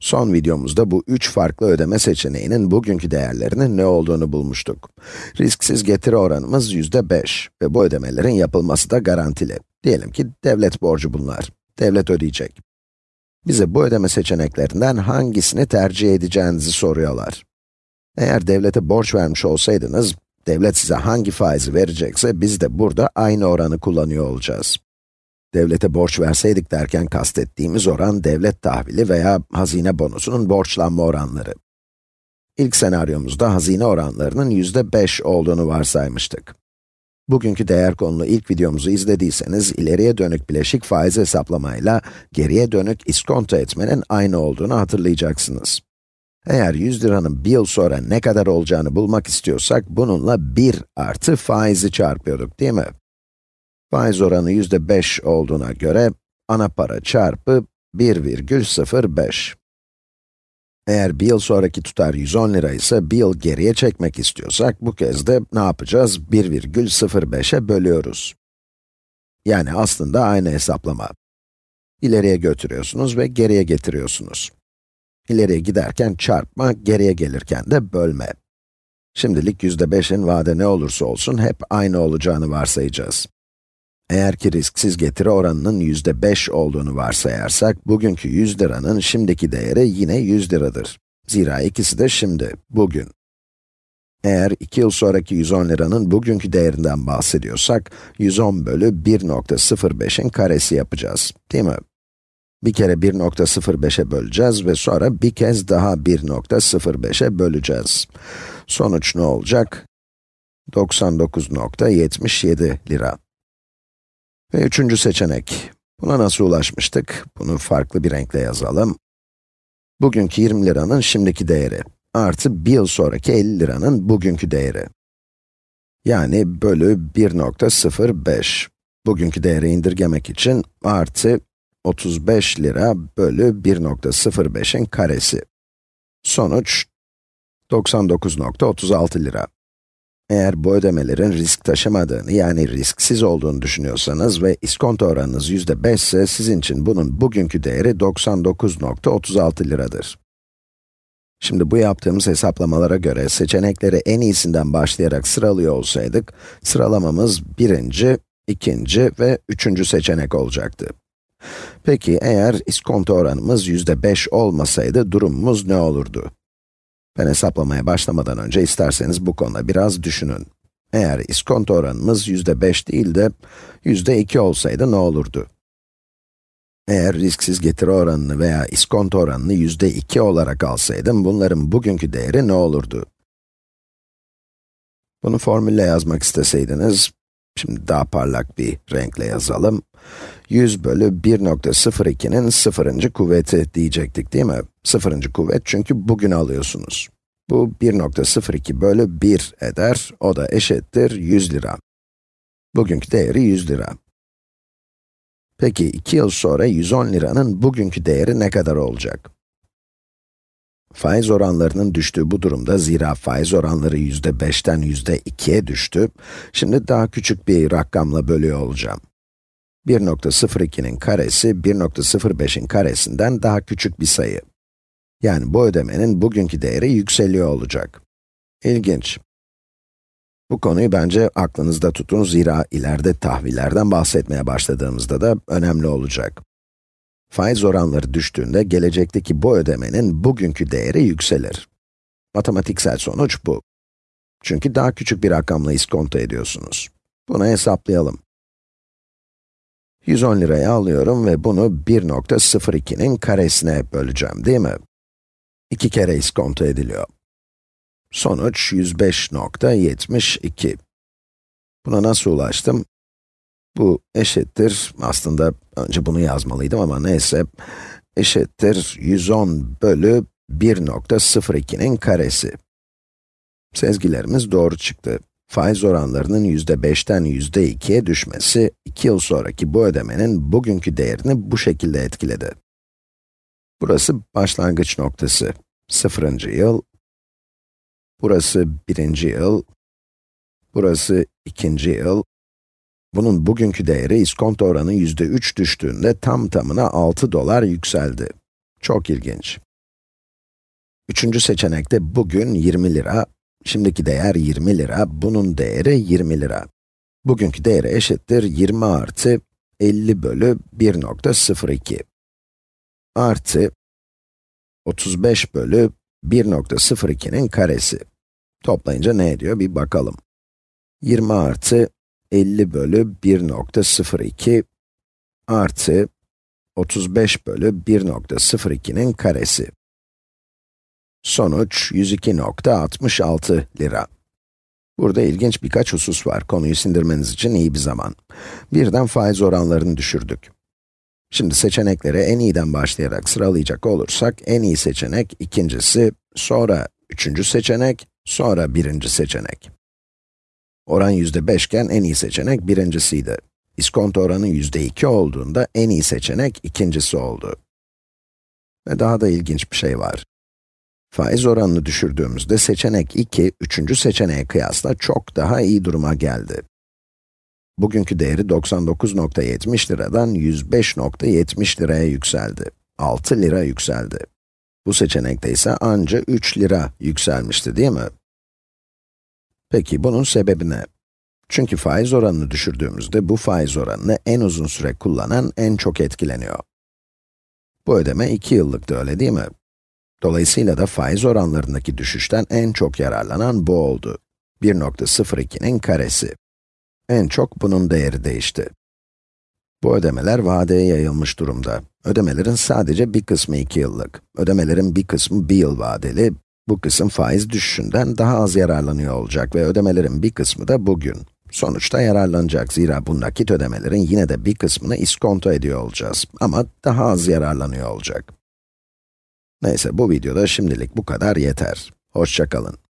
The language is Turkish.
Son videomuzda bu üç farklı ödeme seçeneğinin bugünkü değerlerinin ne olduğunu bulmuştuk. Risksiz getiri oranımız yüzde 5 ve bu ödemelerin yapılması da garantili. Diyelim ki devlet borcu bunlar. Devlet ödeyecek. Bize bu ödeme seçeneklerinden hangisini tercih edeceğinizi soruyorlar. Eğer devlete borç vermiş olsaydınız, devlet size hangi faizi verecekse biz de burada aynı oranı kullanıyor olacağız. Devlete borç verseydik derken kastettiğimiz oran devlet tahvili veya hazine bonusunun borçlanma oranları. İlk senaryomuzda hazine oranlarının yüzde 5 olduğunu varsaymıştık. Bugünkü değer konulu ilk videomuzu izlediyseniz, ileriye dönük bileşik faiz hesaplamayla geriye dönük iskonto etmenin aynı olduğunu hatırlayacaksınız. Eğer 100 liranın bir yıl sonra ne kadar olacağını bulmak istiyorsak, bununla 1 artı faizi çarpıyorduk değil mi? Faiz oranı yüzde 5 olduğuna göre, ana para çarpı 1,05. Eğer bir yıl sonraki tutar 110 lira ise bir yıl geriye çekmek istiyorsak, bu kez de ne yapacağız? 1,05'e bölüyoruz. Yani aslında aynı hesaplama. İleriye götürüyorsunuz ve geriye getiriyorsunuz. İleriye giderken çarpma, geriye gelirken de bölme. Şimdilik yüzde 5'in vade ne olursa olsun hep aynı olacağını varsayacağız. Eğer ki risksiz getiri oranının yüzde 5 olduğunu varsayarsak, bugünkü 100 liranın şimdiki değeri yine 100 liradır. Zira ikisi de şimdi, bugün. Eğer 2 yıl sonraki 110 liranın bugünkü değerinden bahsediyorsak, 110 bölü 1.05'in karesi yapacağız, değil mi? Bir kere 1.05'e böleceğiz ve sonra bir kez daha 1.05'e böleceğiz. Sonuç ne olacak? 99.77 lira. Ve üçüncü seçenek. Buna nasıl ulaşmıştık? Bunu farklı bir renkle yazalım. Bugünkü 20 liranın şimdiki değeri, artı bir yıl sonraki 50 liranın bugünkü değeri. Yani bölü 1.05. Bugünkü değeri indirgemek için artı 35 lira bölü 1.05'in karesi. Sonuç 99.36 lira. Eğer bu ödemelerin risk taşımadığını, yani risksiz olduğunu düşünüyorsanız ve iskonto oranınız yüzde 5 ise, sizin için bunun bugünkü değeri 99.36 liradır. Şimdi bu yaptığımız hesaplamalara göre seçenekleri en iyisinden başlayarak sıralıyor olsaydık, sıralamamız birinci, ikinci ve üçüncü seçenek olacaktı. Peki eğer iskonto oranımız yüzde 5 olmasaydı durumumuz ne olurdu? Ben hesaplamaya başlamadan önce isterseniz bu konuda biraz düşünün. Eğer iskonto oranımız yüzde 5 değil de yüzde 2 olsaydı ne olurdu? Eğer risksiz getiri oranını veya iskonto oranını yüzde 2 olarak alsaydım, bunların bugünkü değeri ne olurdu? Bunu formülle yazmak isteseydiniz, şimdi daha parlak bir renkle yazalım. 100 bölü 1.02'nin sıfırıncı kuvveti diyecektik değil mi? Sıfırıncı kuvvet çünkü bugün alıyorsunuz. Bu 1.02 bölü 1 eder, o da eşittir 100 lira. Bugünkü değeri 100 lira. Peki 2 yıl sonra 110 liranın bugünkü değeri ne kadar olacak? Faiz oranlarının düştüğü bu durumda, zira faiz oranları yüzde 5'ten yüzde 2'ye düştü, şimdi daha küçük bir rakamla bölüyor olacağım. 1.02'nin karesi, 1.05'in karesinden daha küçük bir sayı. Yani bu ödemenin bugünkü değeri yükseliyor olacak. İlginç. Bu konuyu bence aklınızda tutun zira ileride tahvillerden bahsetmeye başladığımızda da önemli olacak. Faiz oranları düştüğünde gelecekteki bu ödemenin bugünkü değeri yükselir. Matematiksel sonuç bu. Çünkü daha küçük bir rakamla iskonto ediyorsunuz. Bunu hesaplayalım. 110 liraya alıyorum ve bunu 1.02'nin karesine böleceğim, değil mi? İki kere iskonto ediliyor. Sonuç 105.72. Buna nasıl ulaştım? Bu eşittir, aslında önce bunu yazmalıydım ama neyse, eşittir 110 bölü 1.02'nin karesi. Sezgilerimiz doğru çıktı. Faiz oranlarının yüzde 5'ten yüzde 2'ye düşmesi, 2 yıl sonraki bu ödemenin bugünkü değerini bu şekilde etkiledi. Burası başlangıç noktası, sıfırıncı yıl. Burası birinci yıl. Burası ikinci yıl. Bunun bugünkü değeri iskonto oranı yüzde 3 düştüğünde tam tamına 6 dolar yükseldi. Çok ilginç. Üçüncü seçenekte bugün 20 lira, şimdiki değer 20 lira, bunun değeri 20 lira. Bugünkü değeri eşittir 20 artı 50 bölü 1.02 artı 35 bölü 1.02'nin karesi. Toplayınca ne ediyor bir bakalım. 20 artı 50 bölü 1.02 artı 35 bölü 1.02'nin karesi. Sonuç 102.66 lira. Burada ilginç birkaç husus var. Konuyu sindirmeniz için iyi bir zaman. Birden faiz oranlarını düşürdük. Şimdi seçenekleri en iyiden başlayarak sıralayacak olursak, en iyi seçenek ikincisi, sonra üçüncü seçenek, sonra birinci seçenek. Oran yüzde beşken en iyi seçenek birincisiydi. İskonto oranı yüzde iki olduğunda en iyi seçenek ikincisi oldu. Ve daha da ilginç bir şey var. Faiz oranını düşürdüğümüzde seçenek 2, üçüncü seçeneğe kıyasla çok daha iyi duruma geldi. Bugünkü değeri 99.70 liradan 105.70 liraya yükseldi. 6 lira yükseldi. Bu seçenekte ise anca 3 lira yükselmişti değil mi? Peki bunun sebebi ne? Çünkü faiz oranını düşürdüğümüzde bu faiz oranını en uzun süre kullanan en çok etkileniyor. Bu ödeme 2 yıllıktı öyle değil mi? Dolayısıyla da faiz oranlarındaki düşüşten en çok yararlanan bu oldu. 1.02'nin karesi. En çok bunun değeri değişti. Bu ödemeler vadeye yayılmış durumda. Ödemelerin sadece bir kısmı 2 yıllık. Ödemelerin bir kısmı 1 yıl vadeli. Bu kısım faiz düşüşünden daha az yararlanıyor olacak ve ödemelerin bir kısmı da bugün. Sonuçta yararlanacak zira bu nakit ödemelerin yine de bir kısmını iskonto ediyor olacağız. Ama daha az yararlanıyor olacak. Neyse bu videoda şimdilik bu kadar yeter. Hoşçakalın.